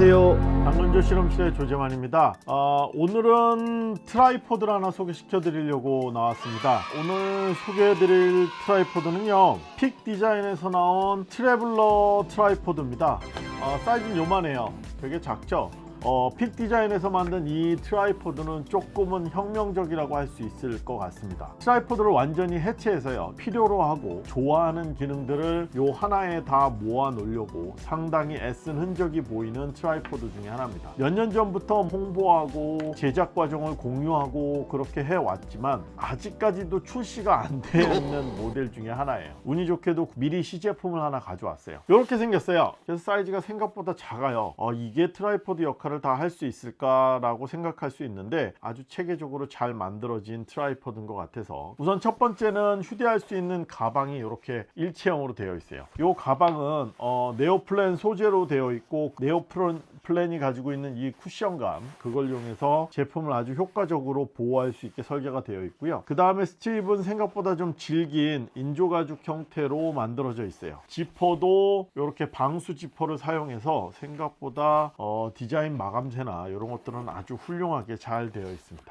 안녕하세요. 당근조 실험실의 조재만입니다. 어, 오늘은 tripod를 하나 소개시켜 드리려고 나왔습니다. 오늘 소개해 드릴 tripod는요 Peak Design에서 나온 traveler tripod입니다. 어, 사이즈는 요만해요. 되게 작죠 어, Peak Design에서 만든 이 tripod는 조금은 혁명적이라고 할 수 있을 것 같습니다. tripod를 완전히 해체해서요 필요로 하고 좋아하는 기능들을 요 하나에 다 모아 놓으려고 상당히 애쓴 흔적이 보이는 tripod 중에 하나입니다. 몇 년 전부터 홍보하고 제작 과정을 공유하고 그렇게 해왔지만 아직까지도 출시가 안 되어 있는 모델 중에 하나예요. 운이 좋게도 미리 시제품을 하나 가져왔어요. 이렇게 생겼어요. 그래서 사이즈가 생각보다 작아요. 어, 이게 tripod 역할을 다 할 수 있을까라고 생각할 수 있는데 아주 체계적으로 잘 만들어진 tripod인 것 같아서. 우선 첫 번째는 휴대할 수 있는 가방이 이렇게 일체형으로 되어 있어요. 이 가방은 어, 네오프렌 소재로 되어 있고 네오프렌이 가지고 있는 이 쿠션감 그걸 이용해서 제품을 아주 효과적으로 보호할 수 있게 설계가 되어 있고요. 그 다음에 strap은 생각보다 좀 질긴 인조가죽 형태로 만들어져 있어요. 지퍼도 이렇게 방수 지퍼를 사용해서 생각보다 어, 디자인 마감재나 이런 것들은 아주 훌륭하게 잘 되어 있습니다.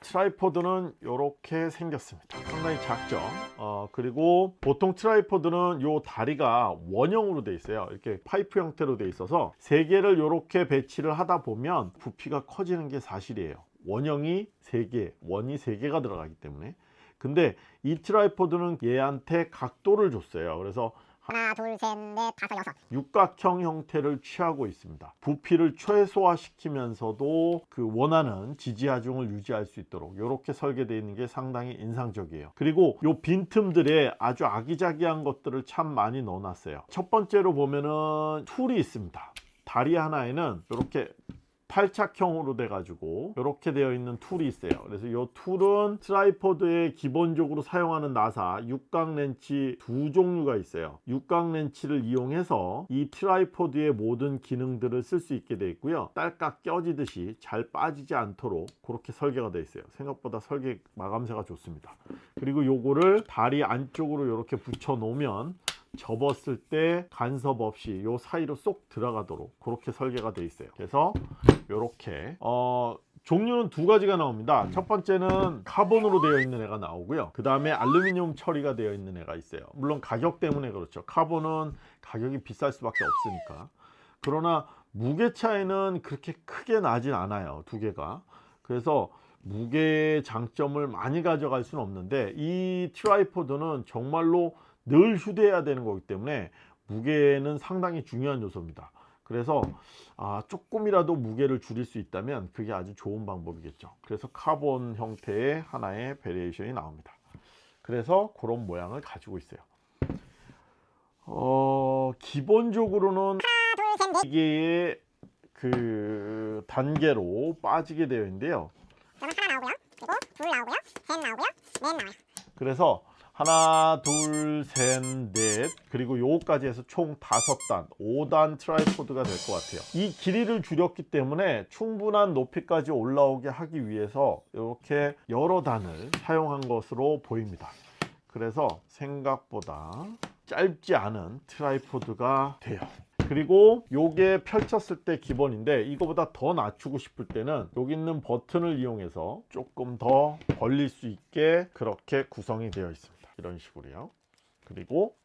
tripod는 이렇게 생겼습니다. 상당히 작죠 어, 그리고 보통 tripod는 요 다리가 원형으로 돼 있어요. 이렇게 파이프 형태로 돼 있어서 세 개를 이렇게 배치를 하다 보면 부피가 커지는 게 사실이에요. 원형이 3개 원이 3개가 들어가기 때문에. 근데 이 tripod는 얘한테 각도를 줬어요. 그래서 하나, 둘, 셋, 넷, 다섯, 여섯. 육각형 형태를 취하고 있습니다. 부피를 최소화시키면서도 그 원하는 지지하중을 유지할 수 있도록 이렇게 설계되어 있는 게 상당히 인상적이에요. 그리고 요 빈틈들에 아주 아기자기한 것들을 참 많이 넣어놨어요. 첫 번째로 보면은 tool이 있습니다. 다리 하나에는 이렇게 탈착형으로 돼 가지고 이렇게 되어 있는 tool이 있어요. 그래서 이 tool은 tripod에 기본적으로 사용하는 나사 육각 렌치 두 종류가 있어요. 육각 렌치를 이용해서 이 tripod의 모든 기능들을 쓸 수 있게 되어 있고요. 딸깍 껴지듯이 잘 빠지지 않도록 그렇게 설계가 되어 있어요. 생각보다 설계 마감새가 좋습니다. 그리고 요거를 다리 안쪽으로 이렇게 붙여 놓으면 접었을 때 간섭 없이 요 사이로 쏙 들어가도록 그렇게 설계가 되어 있어요. 그래서 이렇게 어 종류는 두 가지가 나옵니다. 첫 번째는 카본으로 되어 있는 애가 나오고요. 그 다음에 알루미늄 처리가 되어 있는 애가 있어요. 물론 가격 때문에 그렇죠. 카본은 가격이 비쌀 수밖에 없으니까. 그러나 무게 차이는 그렇게 크게 나진 않아요 두 개가. 그래서 무게 장점을 많이 가져갈 수는 없는데 이 tripod는 정말로 늘 휴대해야 되는 거기 때문에 무게는 상당히 중요한 요소입니다. 그래서 아, 조금이라도 무게를 줄일 수 있다면 그게 아주 좋은 방법이겠죠. 그래서 카본 형태의 하나의 variation이 나옵니다. 그래서 그런 모양을 가지고 있어요. 어, 기본적으로는 이게 그 단계로 빠지게 되어 있는데요. 그래서 하나 둘 셋 넷 그리고 요거까지 해서 총 다섯 단 5단 tripod가 될 것 같아요. 이 길이를 줄였기 때문에 충분한 높이까지 올라오게 하기 위해서 이렇게 여러 단을 사용한 것으로 보입니다. 그래서 생각보다 짧지 않은 tripod가 돼요. 그리고 요게 펼쳤을 때 기본인데 이거보다 더 낮추고 싶을 때는 여기 있는 버튼을 이용해서 조금 더 벌릴 수 있게 그렇게 구성이 되어 있습니다 이런 식으로요. 그리고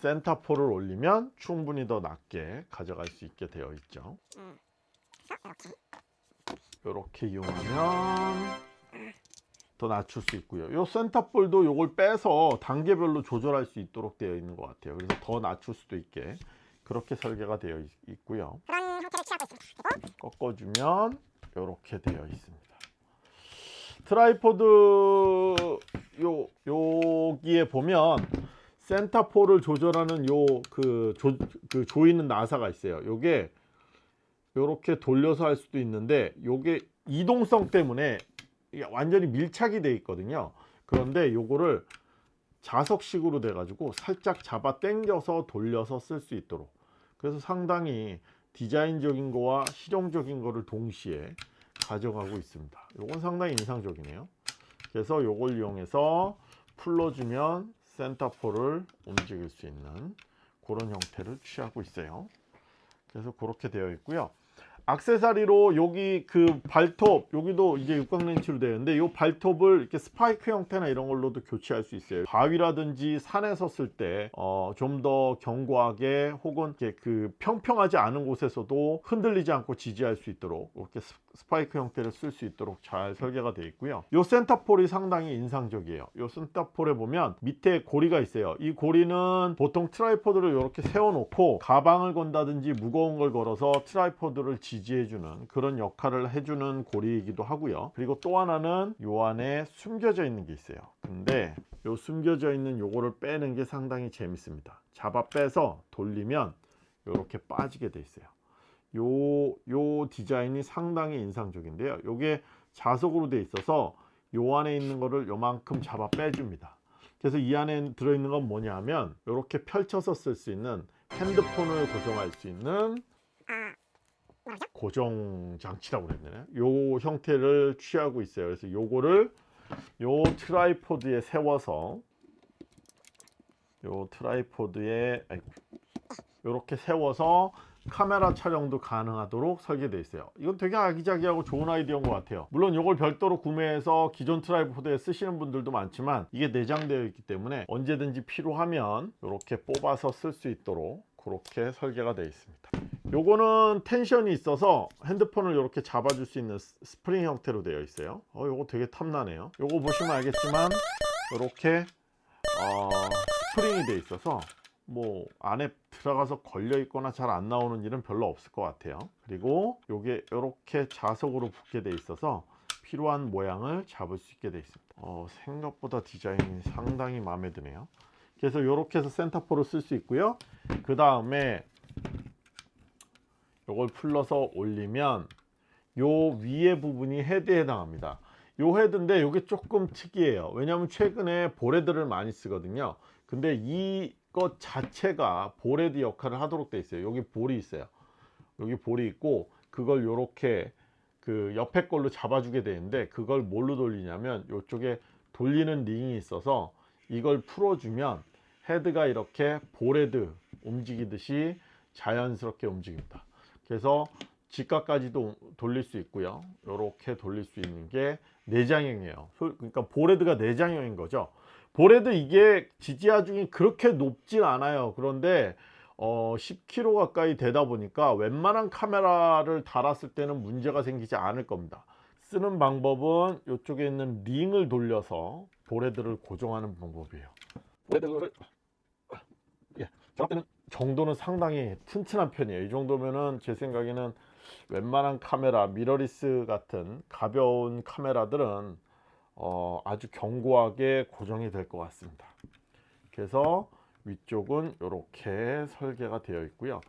센터폴을 올리면 충분히 더 낮게 가져갈 수 있게 되어 있죠. 이렇게. 이용하면 더 낮출 수 있고요. 요 센터볼도 요걸 빼서 단계별로 조절할 수 있도록 되어 있는 것 같아요. 그래서 더 낮출 수도 있게 그렇게 설계가 되어 있, 있고요. 그런 형태를 취하고 있습니다. 꺾어주면 이렇게 되어 있습니다 tripod 요 여기에 보면 center pole을 조절하는 요그 그 조이는 나사가 있어요. 요게 요렇게 돌려서 할 수도 있는데 요게 이동성 때문에 완전히 밀착이 돼 있거든요. 그런데 요거를 자석식으로 돼 가지고 살짝 잡아 당겨서 돌려서 쓸 수 있도록. 그래서 상당히 디자인적인 거와 실용적인 거를 동시에 가져가고 있습니다 이건 상당히 인상적이네요 그래서 이걸 이용해서 풀러주면 센터폴을 움직일 수 있는 그런 형태를 취하고 있어요 그래서 그렇게 되어 있고요. 악세사리로 여기 그 발톱 여기도 이제 육각 렌치로 되어 있는데 이 발톱을 이렇게 스파이크 형태나 이런 걸로도 교체할 수 있어요. 바위라든지 산에 섰을 때 어, 좀더 견고하게 혹은 이렇게 그 평평하지 않은 곳에서도 흔들리지 않고 지지할 수 있도록 이렇게 스- 스파이크 형태를 쓸 수 있도록 잘 설계가 되어 있고요. 이 center pole이 상당히 인상적이에요. 이 center pole에 보면 밑에 고리가 있어요. 이 고리는 보통 tripod를 이렇게 세워놓고 가방을 건다든지 무거운 걸 걸어서 tripod를 지지해주는 그런 역할을 해주는 고리이기도 하고요. 그리고 또 하나는 요 안에 숨겨져 있는 게 있어요. 근데 요 숨겨져 있는 요거를 빼는 게 상당히 재밌습니다. 잡아 빼서 돌리면 이렇게 빠지게 돼 있어요. 요, 요 디자인이 상당히 인상적인데요. 요게 자석으로 돼 있어서 요 안에 있는 거를 요만큼 잡아 빼줍니다. 그래서 이 안에 들어있는 건 뭐냐면 이렇게 펼쳐서 쓸 수 있는 핸드폰을 고정할 수 있는 아? 고정 장치라고 그랬나요? 요 형태를 취하고 있어요. 그래서 요거를 요 tripod에 세워서 요 tripod에 이렇게 세워서 카메라 촬영도 가능하도록 설계되어 있어요. 이건 되게 아기자기하고 좋은 아이디어인 것 같아요. 물론 이걸 별도로 구매해서 기존 tripod에 쓰시는 분들도 많지만 이게 내장되어 있기 때문에 언제든지 필요하면 이렇게 뽑아서 쓸 수 있도록 그렇게 설계가 되어 있습니다. 요거는 tension이 있어서 핸드폰을 이렇게 잡아줄 수 있는 스- 스프링 형태로 되어 있어요. 어, 요거 되게 탐나네요. 요거 보시면 알겠지만 이렇게 어, 스프링이 되어 있어서 뭐 안에 들어가서 걸려 있거나 잘 안 나오는 일은 별로 없을 것 같아요. 그리고 요게 이렇게 자석으로 붙게 돼 있어서 필요한 모양을 잡을 수 있게 돼 있습니다. 어, 생각보다 디자인이 상당히 마음에 드네요. 그래서 이렇게 해서 센터포를 쓸 수 있고요. 그 다음에 요걸 풀러서 올리면 요 위에 부분이 헤드에 해당합니다. 요 헤드인데 요게 조금 특이해요. 왜냐하면 최근에 보레드를 많이 쓰거든요. 근데 이 것 자체가 보레드 역할을 하도록 돼 있어요. 여기 볼이 있어요. 여기 볼이 있고 그걸 요렇게 그 옆에 걸로 잡아주게 되는데 그걸 뭘로 돌리냐면 요쪽에 돌리는 링이 있어서 이걸 풀어주면 헤드가 이렇게 보레드 움직이듯이 자연스럽게 움직입니다. 그래서 직각까지도 돌릴 수 있고요. 이렇게 돌릴 수 있는 게 내장형이에요. 소- 그러니까 보레드가 내장형인 거죠. 보레드 이게 지지하중이 그렇게 높진 않아요. 그런데 어, 10kg 가까이 되다 보니까 웬만한 카메라를 달았을 때는 문제가 생기지 않을 겁니다. 쓰는 방법은 이쪽에 있는 링을 돌려서 보레드를 고정하는 방법이에요. 보레드를 예, 저한테는 정도는 상당히 튼튼한 편이에요. 이 정도면은 제 생각에는 웬만한 카메라, 미러리스 같은 가벼운 카메라들은 어, 아주 견고하게 고정이 될 것 같습니다. 그래서 위쪽은 이렇게 설계가 되어 있고요.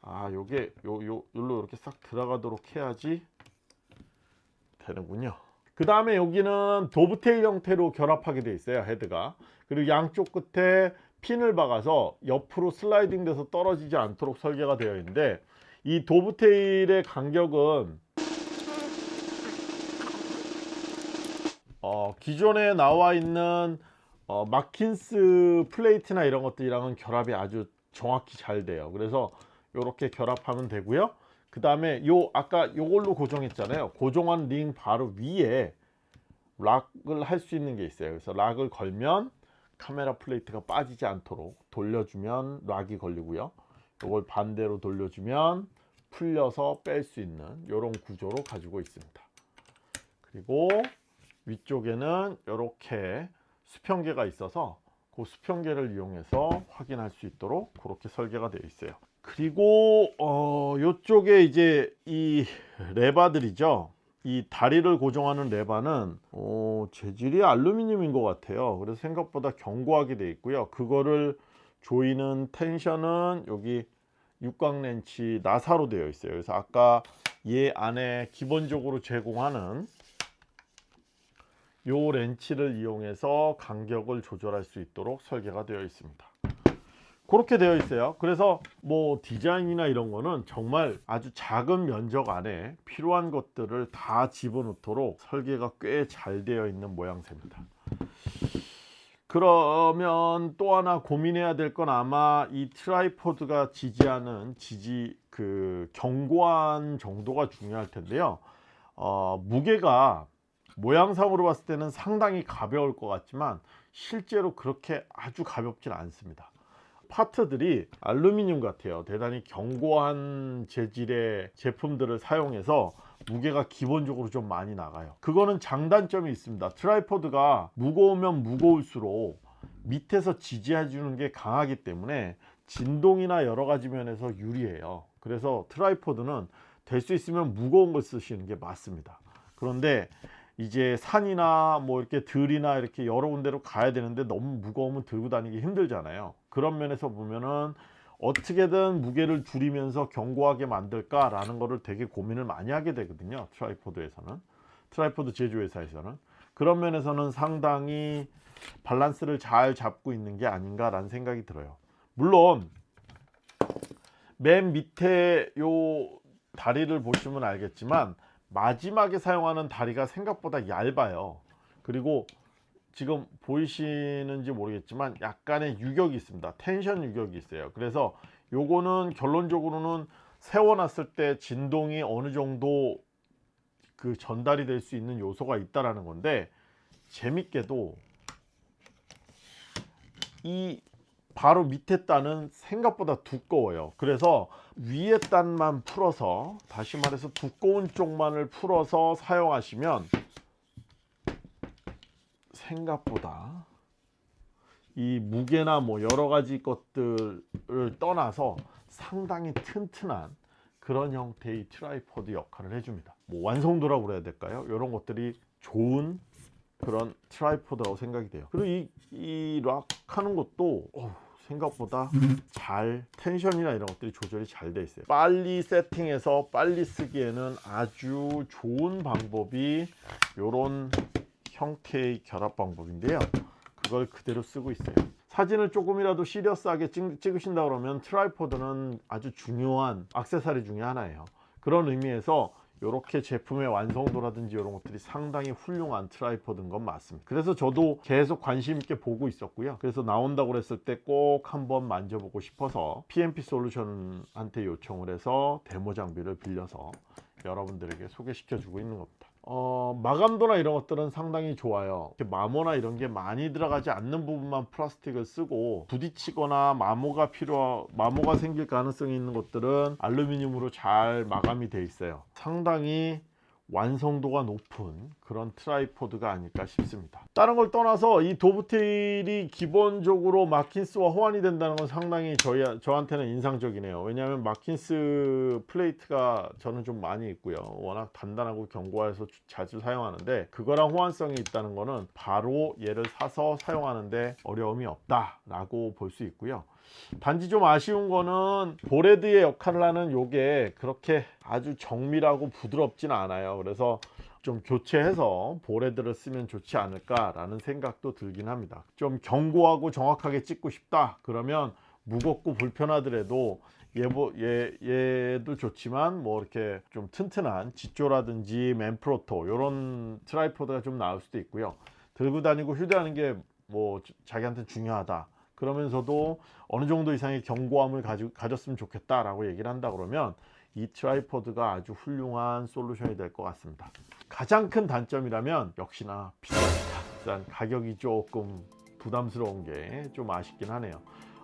아, 요게 요, 요, 요로 이렇게 싹 들어가도록 해야지 되는군요. 그 다음에 여기는 도브테일 형태로 결합하게 되어 있어요. 헤드가. 그리고 양쪽 끝에 핀을 박아서 옆으로 슬라이딩 돼서 떨어지지 않도록 설계가 되어 있는데 이 dovetail의 간격은 어, 기존에 나와 있는 어, 마킨스 플레이트나 이런 것들이랑은 결합이 아주 정확히 잘 돼요. 그래서 이렇게 결합하면 되고요. 그 다음에 요 아까 요걸로 고정했잖아요. 고정한 링 바로 위에 락을 할 수 있는 게 있어요. 그래서 락을 걸면 카메라 플레이트가 빠지지 않도록 돌려주면 락이 걸리고요. 이걸 반대로 돌려주면 풀려서 뺄 수 있는 이런 구조로 가지고 있습니다. 그리고 위쪽에는 이렇게 수평계가 있어서 그 수평계를 이용해서 확인할 수 있도록 그렇게 설계가 되어 있어요. 그리고 어 이쪽에 이제 이 레바들이죠. 이 다리를 고정하는 레바는 어, 재질이 알루미늄인 것 같아요. 그래서 생각보다 견고하게 되어 있고요. 그거를 조이는 텐션은 여기 육각 렌치 나사로 되어 있어요. 그래서 아까 얘 안에 기본적으로 제공하는 요 렌치를 이용해서 간격을 조절할 수 있도록 설계가 되어 있습니다. 그렇게 되어 있어요. 그래서 뭐 디자인이나 이런 거는 정말 아주 작은 면적 안에 필요한 것들을 다 집어넣도록 설계가 꽤 잘 되어 있는 모양새입니다. 그러면 또 하나 고민해야 될 건 아마 이 tripod가 지지하는 지지 그 견고한 정도가 중요할 텐데요. 어, 무게가 모양상으로 봤을 때는 상당히 가벼울 것 같지만 실제로 그렇게 아주 가볍진 않습니다. 파트들이 알루미늄 같아요. 대단히 견고한 재질의 제품들을 사용해서 무게가 기본적으로 좀 많이 나가요. 그거는 장단점이 있습니다. tripod가 무거우면 무거울수록 밑에서 지지해 주는 게 강하기 때문에 진동이나 여러 가지 면에서 유리해요. 그래서 tripod는 될 수 있으면 무거운 걸 쓰시는 게 맞습니다. 그런데 이제 산이나 뭐 이렇게 들이나 이렇게 여러 군데로 가야 되는데 너무 무거우면 들고 다니기 힘들잖아요. 그런 면에서 보면은 어떻게든 무게를 줄이면서 견고하게 만들까 라는 거를 되게 고민을 많이 하게 되거든요. tripod에서는 tripod 제조회사에서는 그런 면에서는 상당히 밸런스를 잘 잡고 있는 게 아닌가 라는 생각이 들어요. 물론 맨 밑에 요 다리를 보시면 알겠지만 마지막에 사용하는 다리가 생각보다 얇아요. 그리고 지금 보이시는지 모르겠지만 약간의 유격이 있습니다. 텐션 유격이 있어요. 그래서 요거는 결론적으로는 세워놨을 때 진동이 어느 정도 그 전달이 될 수 있는 요소가 있다라는 건데 재밌게도 이 바로 밑에 단은 생각보다 두꺼워요. 그래서 위에 단만 풀어서 다시 말해서 두꺼운 쪽만을 풀어서 사용하시면 생각보다 이 무게나 뭐 여러 가지 것들을 떠나서 상당히 튼튼한 그런 형태의 tripod 역할을 해줍니다. 뭐 완성도라고 그래야 될까요? 이런 것들이 좋은 그런 tripod라고 생각이 돼요. 그리고 이, 이 lock 하는 것도 어우, 생각보다 잘 tension이나 이런 것들이 조절이 잘 돼 있어요. 빨리 세팅해서 빨리 쓰기에는 아주 좋은 방법이 이런 형태의 결합 방법인데요. 그걸 그대로 쓰고 있어요. 사진을 조금이라도 serious하게 찍, 찍으신다 그러면 tripod는 아주 중요한 액세서리 중에 하나예요. 그런 의미에서 이렇게 제품의 완성도라든지 이런 것들이 상당히 훌륭한 tripod인 건 맞습니다. 그래서 저도 계속 관심 있게 보고 있었고요. 그래서 나온다고 그랬을 때 꼭 한번 만져보고 싶어서 PMP 솔루션한테 요청을 해서 데모 장비를 빌려서 여러분들에게 소개시켜 주고 있는 겁니다. 어, 마감도나 이런 것들은 상당히 좋아요. 이렇게 마모나 이런 게 많이 들어가지 않는 부분만 플라스틱을 쓰고 부딪히거나 마모가 필요, 마모가 생길 가능성이 있는 것들은 알루미늄으로 잘 마감이 돼 있어요. 상당히 완성도가 높은 그런 tripod가 아닐까 싶습니다. 다른 걸 떠나서 이 dovetail이 기본적으로 마킨스와 호환이 된다는 건 상당히 저희, 저한테는 인상적이네요. 왜냐하면 마킨스 플레이트가 저는 좀 많이 있고요. 워낙 단단하고 견고해서 자주 사용하는데 그거랑 호환성이 있다는 거는 바로 얘를 사서 사용하는데 어려움이 없다 라고 볼 수 있고요. 단지 좀 아쉬운 거는 ball head의 역할을 하는 요게 그렇게 아주 정밀하고 부드럽진 않아요. 그래서 좀 교체해서 ball head를 쓰면 좋지 않을까 라는 생각도 들긴 합니다. 좀 견고하고 정확하게 찍고 싶다. 그러면 무겁고 불편하더라도 얘, 얘, 얘도 좋지만 뭐 이렇게 좀 튼튼한 짓조라든지 맨프로토 이런 tripod가 좀 나을 수도 있고요. 들고 다니고 휴대하는 게 뭐 자기한테 중요하다. 그러면서도 어느 정도 이상의 견고함을 가지, 가졌으면 좋겠다라고 얘기를 한다 그러면 이 tripod가 아주 훌륭한 솔루션이 될 것 같습니다. 가장 큰 단점이라면 역시나 비쌉니다. 일단 가격이 조금 부담스러운 게 좀 아쉽긴 하네요.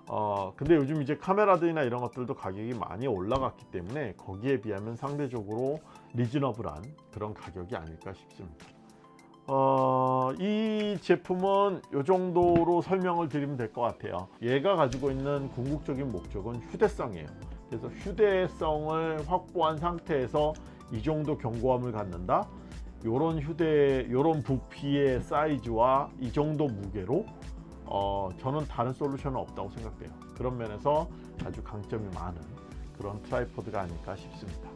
어, 근데 요즘 이제 카메라들이나 이런 것들도 가격이 많이 올라갔기 때문에 거기에 비하면 상대적으로 reasonable한 그런 가격이 아닐까 싶습니다. 어, 이 제품은 이 정도로 설명을 드리면 될 것 같아요. 얘가 가지고 있는 궁극적인 목적은 휴대성이에요. 그래서 휴대성을 확보한 상태에서 이 정도 견고함을 갖는다. 요런 휴대, 요런 부피의 사이즈와 이 정도 무게로 어, 저는 다른 솔루션은 없다고 생각돼요. 그런 면에서 아주 강점이 많은 그런 tripod가 아닐까 싶습니다.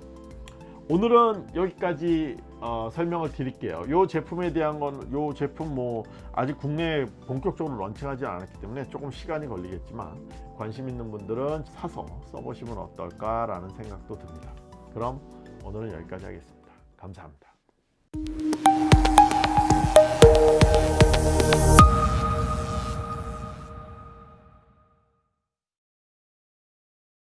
오늘은 여기까지 어, 설명을 드릴게요. 이 제품에 대한 건 이 제품 뭐 아직 국내에 본격적으로 런칭하지 않았기 때문에 조금 시간이 걸리겠지만 관심 있는 분들은 사서 써보시면 어떨까 라는 생각도 듭니다. 그럼 오늘은 여기까지 하겠습니다. 감사합니다.